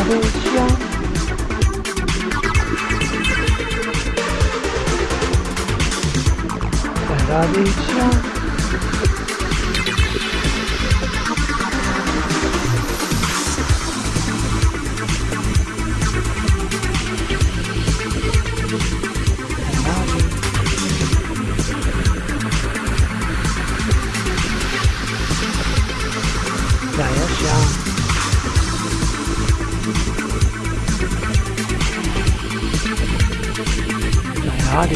That I reach young. 在哪里？